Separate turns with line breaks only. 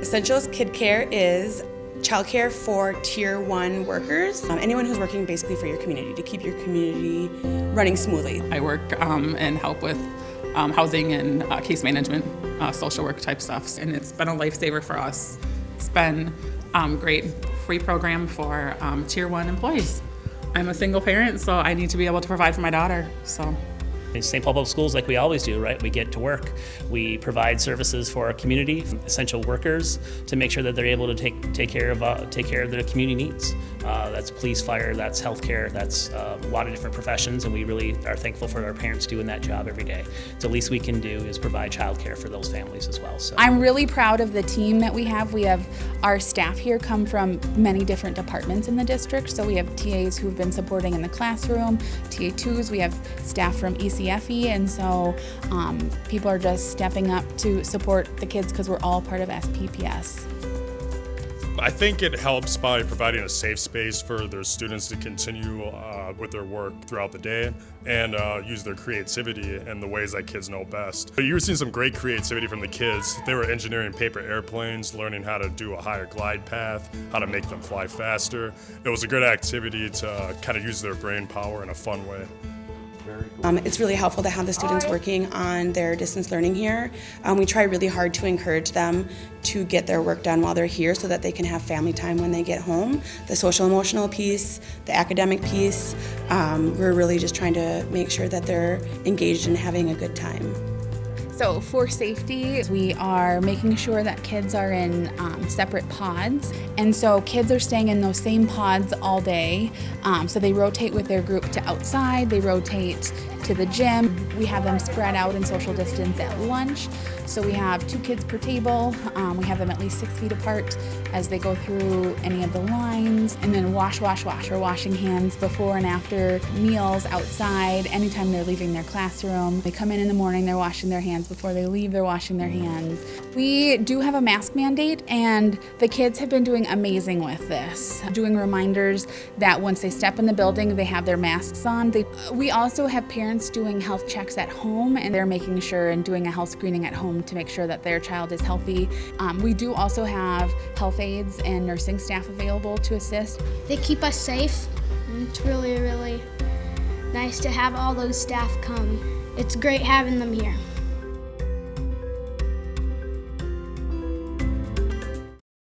Essentials Kid Care is childcare for tier one workers, um, anyone who's working basically for your community to keep your community running smoothly.
I work um, and help with um, housing and uh, case management, uh, social work type stuff, and it's been a lifesaver for us. It's been um, great free program for um, tier one employees. I'm a single parent, so I need to be able to provide for my daughter. So.
In St. Paul Public Schools, like we always do, right? We get to work. We provide services for our community, essential workers, to make sure that they're able to take take care of uh, take care of their community needs. Uh, that's police, fire, that's healthcare, that's uh, a lot of different professions, and we really are thankful for our parents doing that job every day. So the least we can do is provide childcare for those families as well. So
I'm really proud of the team that we have. We have our staff here come from many different departments in the district. So we have TAs who've been supporting in the classroom, TA2s. We have staff from EC CFE, and so um, people are just stepping up to support the kids because we're all part of SPPS.
I think it helps by providing a safe space for their students to continue uh, with their work throughout the day and uh, use their creativity in the ways that kids know best. You were seeing some great creativity from the kids. They were engineering paper airplanes, learning how to do a higher glide path, how to make them fly faster. It was a good activity to uh, kind of use their brain power in a fun way.
Um, it's really helpful to have the students working on their distance learning here. Um, we try really hard to encourage them to get their work done while they're here so that they can have family time when they get home. The social emotional piece, the academic piece, um, we're really just trying to make sure that they're engaged and having a good time.
So for safety, we are making sure that kids are in um, separate pods. And so kids are staying in those same pods all day. Um, so they rotate with their group to outside, they rotate to the gym. We have them spread out in social distance at lunch. So we have two kids per table. Um, we have them at least six feet apart as they go through any of the lines. And then wash, wash, wash, or washing hands before and after meals outside, anytime they're leaving their classroom. They come in in the morning, they're washing their hands. Before they leave, they're washing their hands. We do have a mask mandate, and the kids have been doing amazing with this. Doing reminders that once they step in the building, they have their masks on. They, we also have parents doing health checks at home, and they're making sure and doing a health screening at home to make sure that their child is healthy. Um, we do also have health aides and nursing staff available to assist.
They keep us safe. It's really, really nice to have all those staff come. It's great having them here.